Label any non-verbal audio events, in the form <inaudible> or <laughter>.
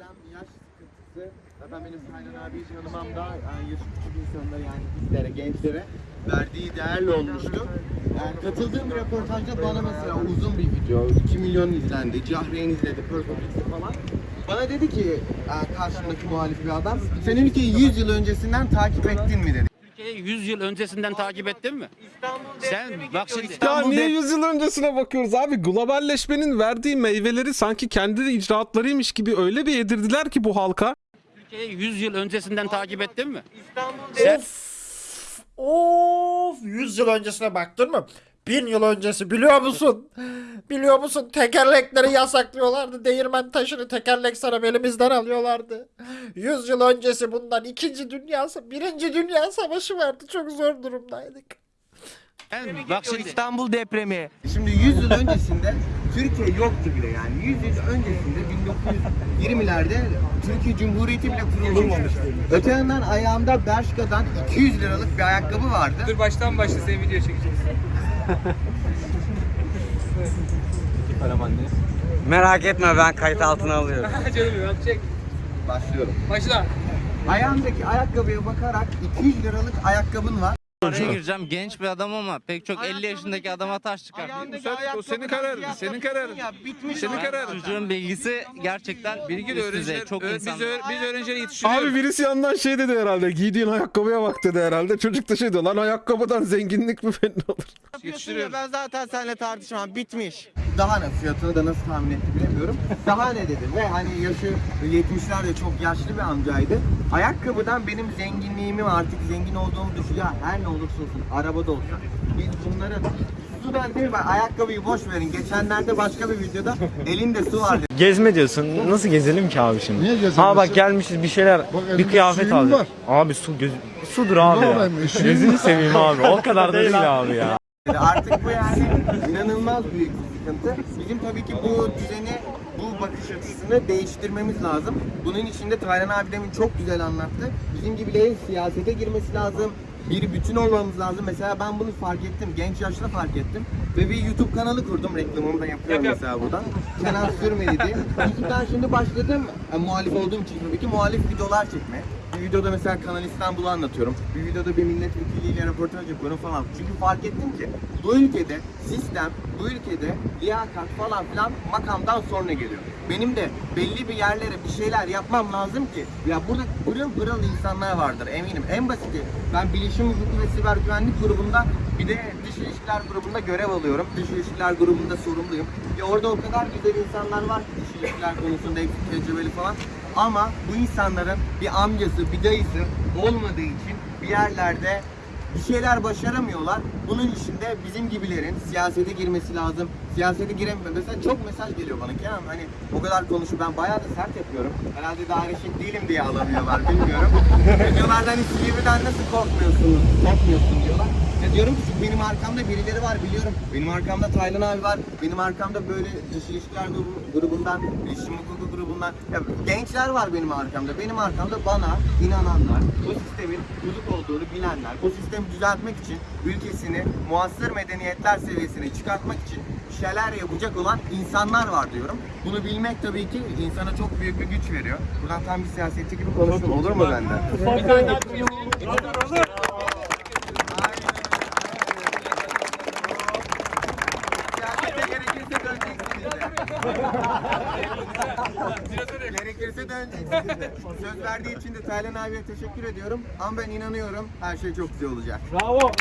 problem yaş sıkıntısı. Zaten benim Taylan abi tanımam da yani yaşı küçük insanlara yani bizlere, gençlere verdiği değerli olmuştu. Yani katıldığım bir röportajda bana mesela uzun bir video, 2 milyon izlendi, Cahreyn izledi, Purple falan. Bana dedi ki karşımdaki muhalif bir adam, sen ülkeyi 100 yıl öncesinden takip ettin mi dedi. Türkiye'yi 100 yıl öncesinden takip ettin mi? Sen bak şimdi Ya niye 100 yıl öncesine bakıyoruz abi? Globalleşmenin verdiği meyveleri sanki kendi icraatlarıymış gibi öyle bir yedirdiler ki bu halka. Türkiye'yi 100 yıl öncesinden takip ettin mi? Of. Of. 100 yıl öncesine baktın mı? 1000 yıl öncesi biliyor musun? Biliyor musun? Tekerlekleri yasaklıyorlardı. Değirmen taşını tekerlek sarıp elimizden alıyorlardı. 100 yıl öncesi bundan 2. Dünya 1. Dünya Savaşı vardı. Çok zor durumdaydık. Bak şimdi İstanbul depremi. Şimdi 100 yıl öncesinde Türkiye yoktu bile yani. 100 yıl öncesinde 1920'lerde Türkiye Cumhuriyeti bile kurulmamıştı. Öte yandan ayağımda Bershka'dan 200 liralık bir ayakkabı vardı. Dur baştan başla seni video çekeceğiz. Merak etme ben kayıt altına alıyorum. <laughs> Canım ya çek. Başlıyorum. Başla. Ayağımdaki ayakkabıya bakarak 200 liralık ayakkabın var. Oraya gireceğim genç bir adam ama pek çok 50 yaşındaki adama taş çıkartıyor. Ayağındaki o senin kararın, senin kararın. ya, bitmiş Senin kararın. Çocuğun bilgisi gerçekten Bilgi de öğrenciler, Çok ö- insan. biz, öğ- biz öğrenciler yetiştiriyoruz. Abi birisi yandan şey dedi herhalde. Giydiğin ayakkabıya bak dedi herhalde. Çocuk da şey diyor lan ayakkabıdan zenginlik mi belli olur. Yapıyorsun ya ben zaten seninle tartışmam bitmiş. Daha ne fiyatını da nasıl tahmin etti bilemiyorum. Daha ne dedi ve hani yaşı 70'lerde çok yaşlı bir amcaydı. Ayakkabıdan benim zenginliğimi artık zengin olduğumu düşün. Ya her ne olursa olsun arabada olsa. Biz bunları sudan değil ben ayakkabıyı boş verin. Geçenlerde başka bir videoda elinde su vardı. Gezme diyorsun. Nasıl gezelim ki abi şimdi? Niye gezelim? Ha bak gelmişiz bir şeyler, Bak bir elimde kıyafet suyum aldık. var. Abi su göz, sudur abi ya. yapayım, üşüyeyim Gözünü mi? seveyim abi. O kadar da değil abi ya. Artık bu yani inanılmaz büyük bir sıkıntı. Bizim tabii ki bu düzeni, bu bakış açısını değiştirmemiz lazım. Bunun için de Taylan abi demin çok güzel anlattı. Bizim gibilerin siyasete girmesi lazım. Bir bütün olmamız lazım. Mesela ben bunu fark ettim. Genç yaşta fark ettim. Ve bir YouTube kanalı kurdum. Reklamımı da yapıyorum mesela buradan. Kenan Sürmeli diye. YouTube'dan şimdi başladım. Yani muhalif olduğum için tabii ki muhalif videolar çekmeye. Bir videoda mesela Kanal İstanbul'u anlatıyorum. Bir videoda bir milletvekiliyle röportaj yapıyorum falan. Çünkü fark ettim ki bu ülkede sistem, bu ülkede liyakat falan filan makamdan sonra geliyor. Benim de belli bir yerlere bir şeyler yapmam lazım ki ya burada pırıl pırıl insanlar vardır eminim. En basiti ben bilişim hukuku ve siber güvenlik grubunda bir de dış ilişkiler grubunda görev alıyorum. Dış ilişkiler grubunda sorumluyum. Ya orada o kadar güzel insanlar var ki dış ilişkiler konusunda hepsi tecrübeli falan. Ama bu insanların bir amcası, bir dayısı olmadığı için bir yerlerde bir şeyler başaramıyorlar. Bunun için de bizim gibilerin siyasete girmesi lazım. Siyasete giremiyor. Mesela çok mesaj geliyor bana Kenan hani o kadar konuşuyor. Ben bayağı da sert yapıyorum. Herhalde daha reşit değilim diye alamıyorlar bilmiyorum. <laughs> diyorlar hani Silivri'den nasıl korkmuyorsunuz? Korkmuyorsun diyorlar. Ya diyorum ki benim arkamda birileri var biliyorum. Benim arkamda Taylan abi var. Benim arkamda böyle dış ilişkiler grubu- grubundan, iletişim hukuku grubundan. Ya gençler var benim arkamda. Benim arkamda bana inananlar, bu sistemin bozuk olduğunu bilenler, bu sistemi düzeltmek için ülkesini muasır medeniyetler seviyesine çıkartmak için şeyler yapacak olan insanlar var diyorum. Bunu bilmek tabii ki insana çok büyük bir güç veriyor. Buradan tam bir siyasetçi gibi konuştum. Olur mu benden? Siyasete gerekirse döneceksiniz. Gerekirse döneceksiniz. Söz verdiği için de Taylan abiye teşekkür ediyorum. Ama ben inanıyorum her şey çok güzel olacak. Bravo.